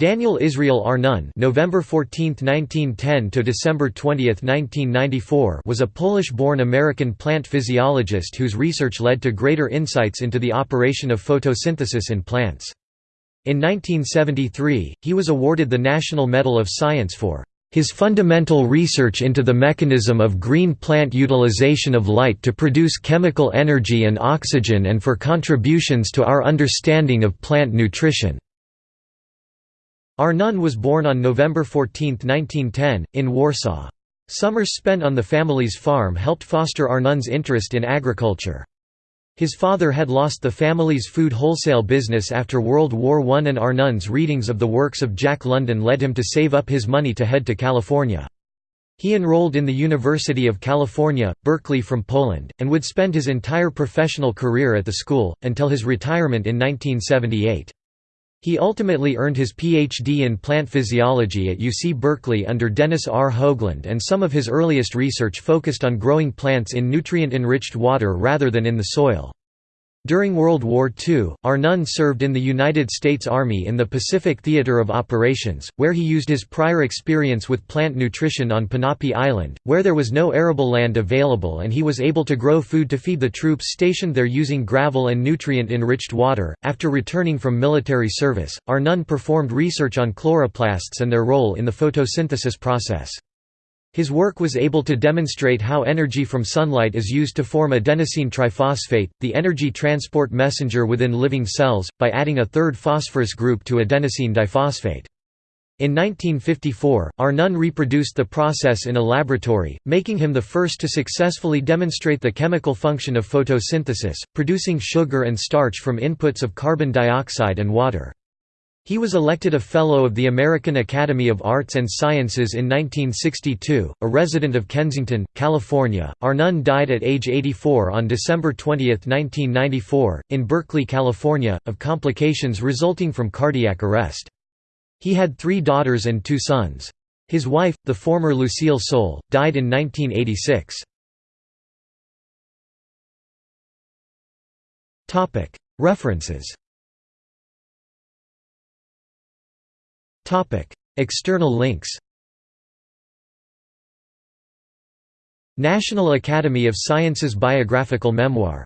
Daniel Israel Arnon November 14, 1910 to December 20, 1994 was a Polish-born American plant physiologist whose research led to greater insights into the operation of photosynthesis in plants. In 1973, he was awarded the National Medal of Science for his fundamental research into the mechanism of green plant utilization of light to produce chemical energy and oxygen and for contributions to our understanding of plant nutrition. Arnon was born on November 14, 1910, in Warsaw. Summers spent on the family's farm helped foster Arnon's interest in agriculture. His father had lost the family's food wholesale business after World War I and Arnon's readings of the works of Jack London led him to save up his money to head to California. He enrolled in the University of California, Berkeley from Poland, and would spend his entire professional career at the school, until his retirement in 1978. He ultimately earned his Ph.D. in plant physiology at UC Berkeley under Dennis R. Hoagland and some of his earliest research focused on growing plants in nutrient-enriched water rather than in the soil. During World War II, Arnon served in the United States Army in the Pacific Theater of Operations, where he used his prior experience with plant nutrition on Ponape Island, where there was no arable land available and he was able to grow food to feed the troops stationed there using gravel and nutrient-enriched water. After returning from military service, Arnon performed research on chloroplasts and their role in the photosynthesis process. His work was able to demonstrate how energy from sunlight is used to form adenosine triphosphate, the energy transport messenger within living cells, by adding a third phosphorus group to adenosine diphosphate. In 1954, Arnon reproduced the process in a laboratory, making him the first to successfully demonstrate the chemical function of photosynthesis, producing sugar and starch from inputs of carbon dioxide and water. He was elected a Fellow of the American Academy of Arts and Sciences in 1962, a resident of Kensington, California. Arnon died at age 84 on December 20, 1994, in Berkeley, California, of complications resulting from cardiac arrest. He had three daughters and two sons. His wife, the former Lucille Soule, died in 1986. References External links National Academy of Sciences Biographical Memoir